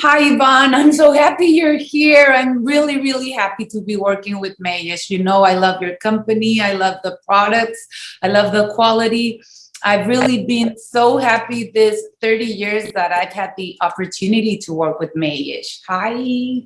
Hi, Yvonne. I'm so happy you're here. I'm really, really happy to be working with Mayesh. You know, I love your company. I love the products. I love the quality. I've really been so happy this 30 years that I've had the opportunity to work with Mayesh. Hi.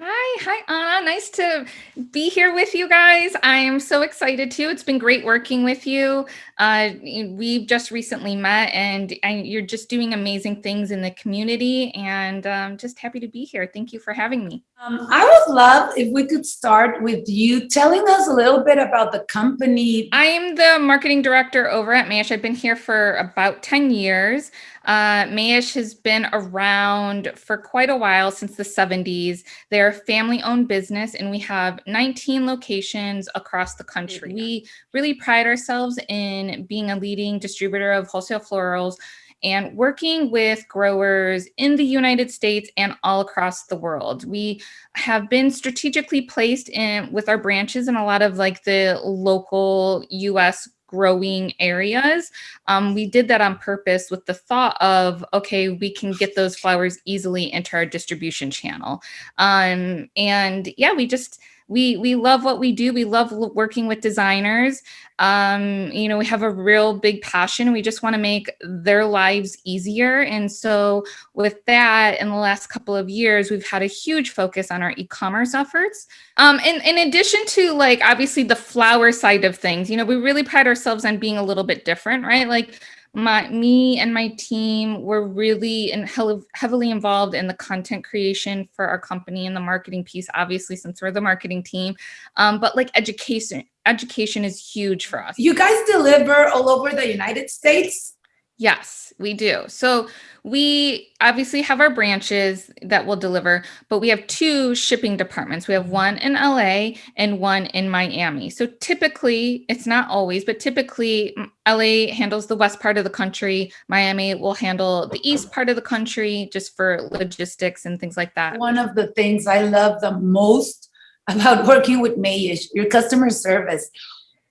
Hi, hi Anna. Nice to be here with you guys. I am so excited too. It's been great working with you. Uh, we've just recently met and, and, you're just doing amazing things in the community and um, just happy to be here. Thank you for having me. Um, I would love if we could start with you telling us a little bit about the company. I am the marketing director over at Mayesh. I've been here for about 10 years. Uh, Mayesh has been around for quite a while since the 70s. They're a family owned business and we have 19 locations across the country. We really pride ourselves in being a leading distributor of wholesale florals and working with growers in the United States and all across the world. We have been strategically placed in with our branches in a lot of like the local US growing areas. Um, we did that on purpose with the thought of, okay, we can get those flowers easily into our distribution channel. Um, and yeah, we just, we we love what we do. We love working with designers. Um, you know, we have a real big passion. We just want to make their lives easier. And so with that, in the last couple of years, we've had a huge focus on our e-commerce efforts. Um, and in addition to like, obviously the flower side of things, you know, we really pride ourselves on being a little bit different, right? Like my me and my team were really and heavily involved in the content creation for our company and the marketing piece obviously since we're the marketing team. Um, but like education education is huge for us. You guys deliver all over the united states Yes, we do. So we obviously have our branches that will deliver, but we have two shipping departments. We have one in LA and one in Miami. So typically, it's not always, but typically LA handles the west part of the country. Miami will handle the east part of the country just for logistics and things like that. One of the things I love the most about working with Mayesh, your customer service.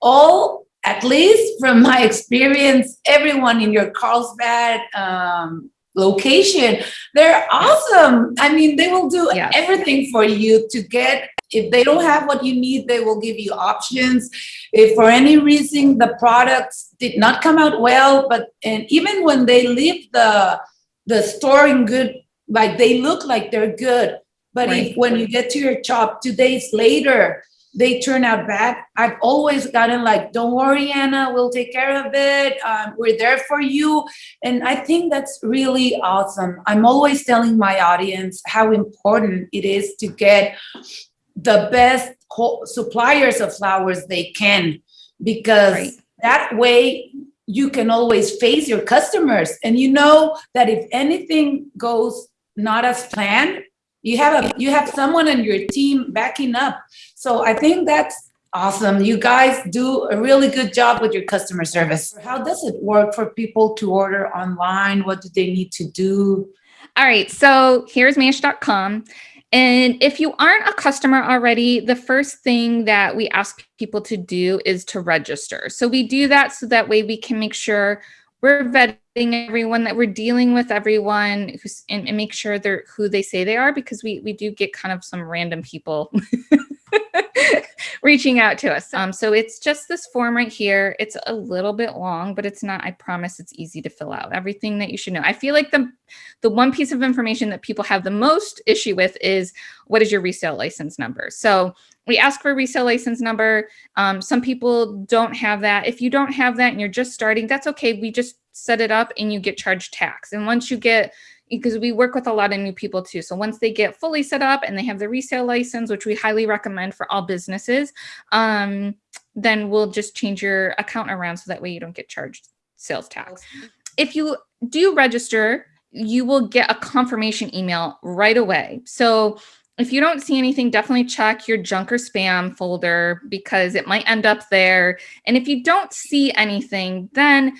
All at least from my experience, everyone in your Carlsbad um, location, they're awesome. I mean, they will do yes. everything for you to get, if they don't have what you need, they will give you options. If for any reason the products did not come out well, but and even when they leave the, the store in good, like they look like they're good. But right. if when you get to your shop two days later, they turn out bad. I've always gotten like, don't worry, Anna, we'll take care of it. Um, we're there for you. And I think that's really awesome. I'm always telling my audience how important it is to get the best suppliers of flowers they can, because right. that way you can always face your customers. And you know that if anything goes not as planned, you have a you have someone on your team backing up. So i think that's awesome. You guys do a really good job with your customer service. How does it work for people to order online? What do they need to do? All right so here's mayesh.com and if you aren't a customer already, the first thing that we ask people to do is to register. So we do that so that way we can make sure we're vetting everyone that we're dealing with everyone who's and, and make sure they're who they say they are because we we do get kind of some random people reaching out to us. Um, so it's just this form right here. It's a little bit long, but it's not, I promise it's easy to fill out. Everything that you should know. I feel like the, the one piece of information that people have the most issue with is what is your resale license number? So we ask for a resale license number. Um, some people don't have that. If you don't have that and you're just starting, that's okay. We just set it up and you get charged tax. And once you get because we work with a lot of new people too. So once they get fully set up and they have the resale license, which we highly recommend for all businesses, um, then we'll just change your account around so that way you don't get charged sales tax. If you do register, you will get a confirmation email right away. So if you don't see anything, definitely check your junk or spam folder because it might end up there. And if you don't see anything, then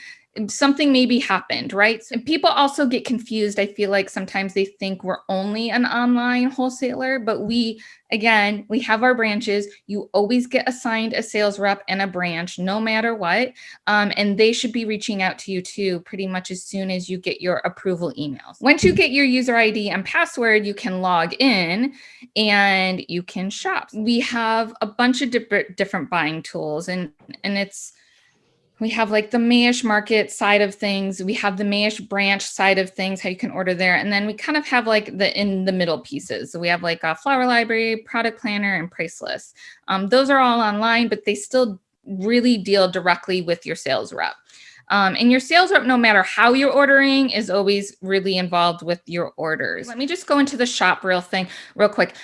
something maybe happened, right? And people also get confused. I feel like sometimes they think we're only an online wholesaler, but we, again, we have our branches. You always get assigned a sales rep and a branch, no matter what. Um, and they should be reaching out to you too, pretty much as soon as you get your approval emails. Once you get your user ID and password, you can log in and you can shop. We have a bunch of different different buying tools and, and it's, we have like the Mayesh market side of things. We have the Mayesh branch side of things, how you can order there. And then we kind of have like the in the middle pieces. So we have like a flower library, product planner, and price list. Um, those are all online, but they still really deal directly with your sales rep. Um, and your sales rep, no matter how you're ordering, is always really involved with your orders. Let me just go into the shop real thing real quick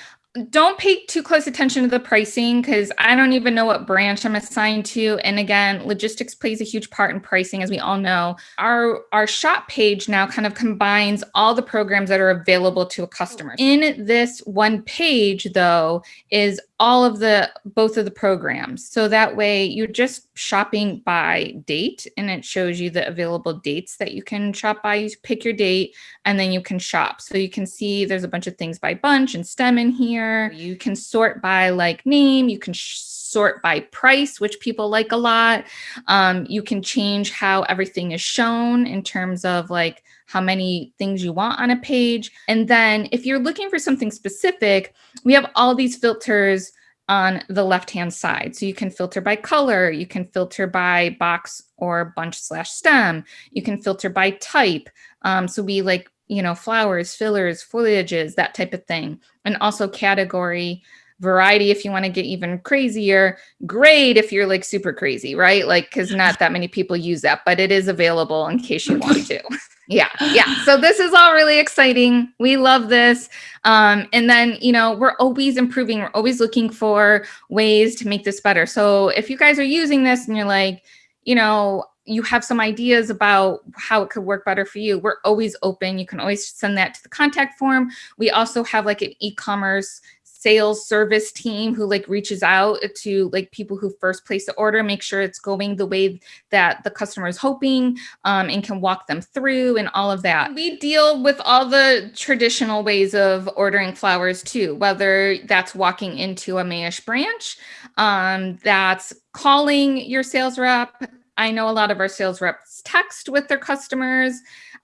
don't pay too close attention to the pricing because I don't even know what branch I'm assigned to. And again, logistics plays a huge part in pricing, as we all know. Our, our shop page now kind of combines all the programs that are available to a customer. In this one page, though, is all of the both of the programs. So that way you're just shopping by date and it shows you the available dates that you can shop by. You pick your date and then you can shop. So you can see there's a bunch of things by bunch and stem in here. You can sort by like name, you can sort by price, which people like a lot. Um, you can change how everything is shown in terms of like how many things you want on a page. And then if you're looking for something specific, we have all these filters on the left-hand side. So you can filter by color, you can filter by box or bunch slash stem, you can filter by type. Um, so we like, you know, flowers, fillers, foliages, that type of thing. And also category, variety if you want to get even crazier, grade if you're like super crazy, right? Like, cause not that many people use that, but it is available in case you want to. Yeah, yeah. So this is all really exciting. We love this. Um, and then, you know, we're always improving. We're always looking for ways to make this better. So if you guys are using this and you're like, you know, you have some ideas about how it could work better for you, we're always open. You can always send that to the contact form. We also have like an e-commerce sales service team who like reaches out to like people who first place the order, make sure it's going the way that the customer is hoping um, and can walk them through and all of that. We deal with all the traditional ways of ordering flowers too, whether that's walking into a Mayesh branch, um, that's calling your sales rep. I know a lot of our sales reps text with their customers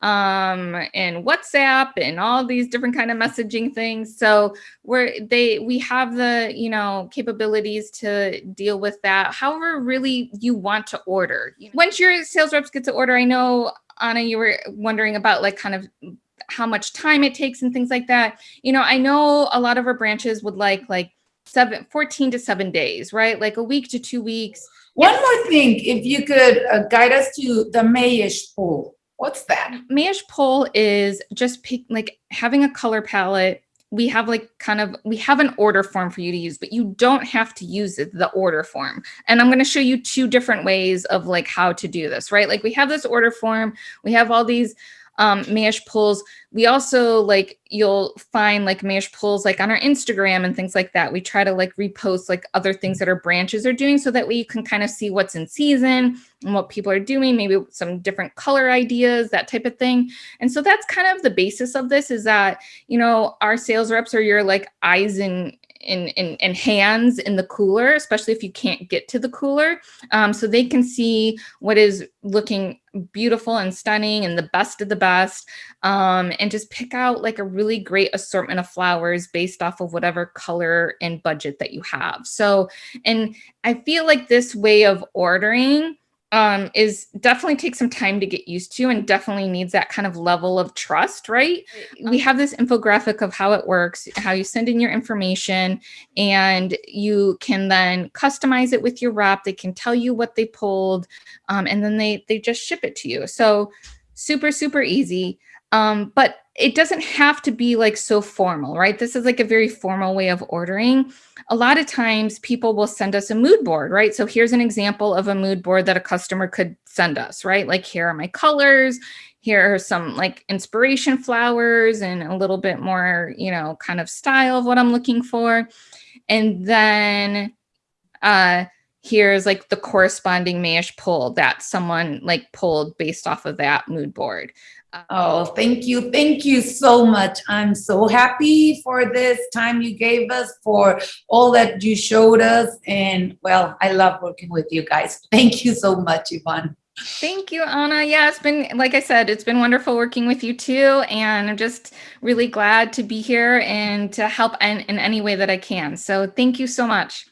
um, and WhatsApp and all these different kind of messaging things. So we're they we have the you know capabilities to deal with that. However, really you want to order. Once your sales reps get to order, I know Anna, you were wondering about like kind of how much time it takes and things like that. You know, I know a lot of our branches would like like seven, 14 to seven days, right? Like a week to two weeks. One more thing, if you could uh, guide us to the Mayesh pool. What's that? Mayesh Pull is just pick, like having a color palette. We have like kind of, we have an order form for you to use, but you don't have to use it, the order form. And I'm going to show you two different ways of like how to do this, right? Like we have this order form, we have all these um, Mayesh pulls. We also like, you'll find like Mayesh pulls like on our Instagram and things like that. We try to like repost like other things that our branches are doing so that way you can kind of see what's in season and what people are doing, maybe some different color ideas, that type of thing. And so that's kind of the basis of this is that, you know, our sales reps are your like eyes and in, in, in, hands in the cooler, especially if you can't get to the cooler. Um, so they can see what is looking beautiful and stunning and the best of the best um, and just pick out like a really great assortment of flowers based off of whatever color and budget that you have. So, and I feel like this way of ordering um, is definitely takes some time to get used to and definitely needs that kind of level of trust, right? We have this infographic of how it works, how you send in your information and you can then customize it with your rep. They can tell you what they pulled um, and then they, they just ship it to you. So super, super easy. Um, but it doesn't have to be like so formal, right? This is like a very formal way of ordering. A lot of times people will send us a mood board, right? So here's an example of a mood board that a customer could send us, right? Like here are my colors, here are some like inspiration flowers and a little bit more, you know, kind of style of what I'm looking for. And then uh, here's like the corresponding Mayesh pull that someone like pulled based off of that mood board. Oh, thank you. Thank you so much. I'm so happy for this time you gave us, for all that you showed us. And well, I love working with you guys. Thank you so much, Yvonne. Thank you, Anna. Yeah, it's been, like I said, it's been wonderful working with you too. And I'm just really glad to be here and to help in, in any way that I can. So thank you so much.